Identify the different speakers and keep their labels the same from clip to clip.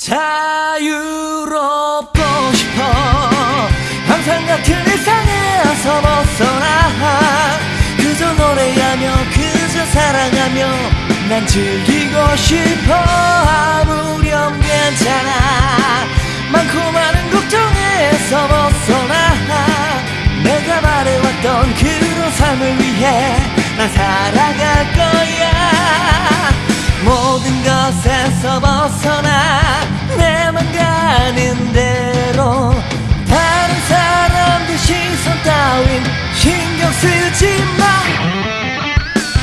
Speaker 1: 자유롭고 싶어. 항상 같은 일상에서 벗어나. 그저 노래하며 그저 사랑하며 난 즐기고 싶어. 아무렴 괜찮아. 많고 많은 걱정에서 벗어나. 내가 말해왔던 그런 삶을 위해 난 살아갈 것에서 벗어나 내만 가는 대로. 다른 사람들 시선 따윈 신경 쓰지 마.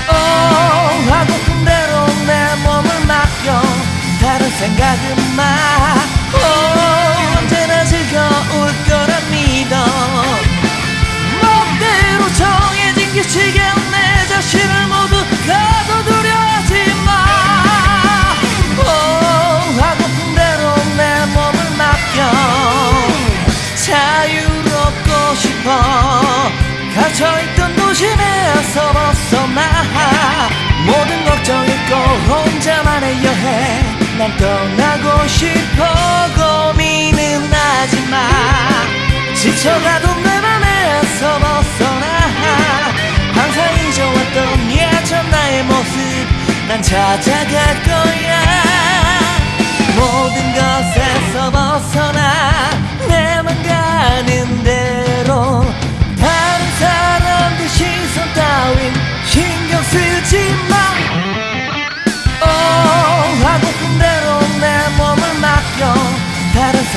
Speaker 1: oh, 하고픈 대로 내 몸을 맡겨. 다른 생각은 마. oh, 갇혀있던 도심에서 벗어나. 모든 걱정 잊고 혼자만의 여행 난 떠나고 싶어 고민은 하지마. 지쳐가도 내 맘에서 벗어나. 항상 잊어왔던 예전 나의 모습. 난 찾아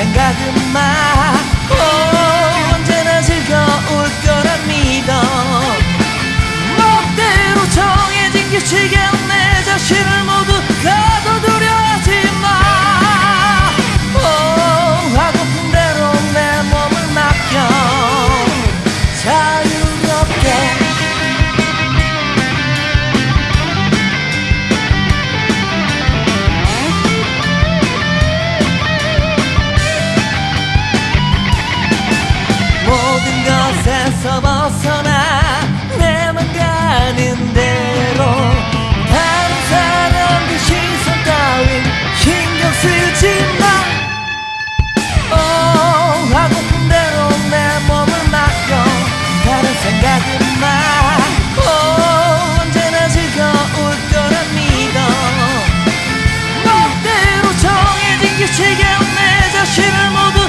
Speaker 1: 생각은 마 규칙에 내 자신을 모두